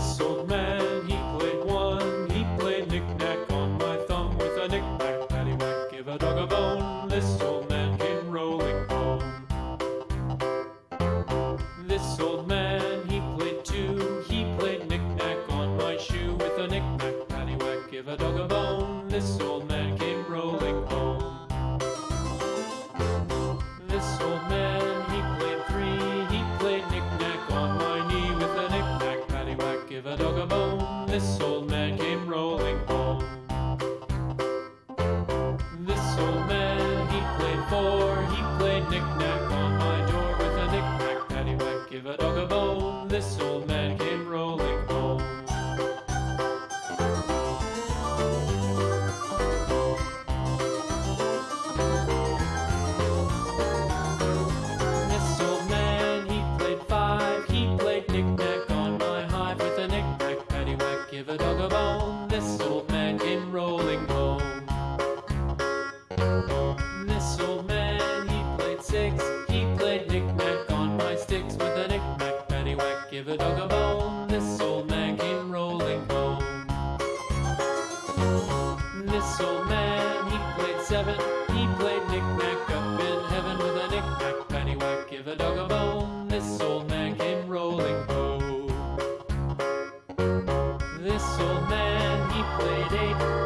This old man, he played one. He played knick-knack on my thumb with a knick-knack, paddywhack, give a dog a bone. This old man came rolling home. This old man, he played two. He played knick-knack on my shoe with a knick-knack, paddywhack, give a dog a bone. This old give a dog a He played knick-knack up in heaven with a knick-knack, paddywhack, give a dog a bone. This old man came rolling home. This old man, he played eight.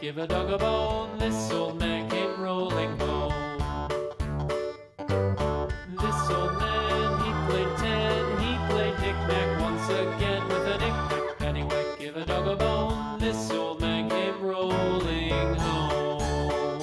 Give a dog a bone, this old man came rolling home. This old man, he played ten, he played knick-knack once again with a knick-knack pennywhack. Give a dog a bone, this old man came rolling home.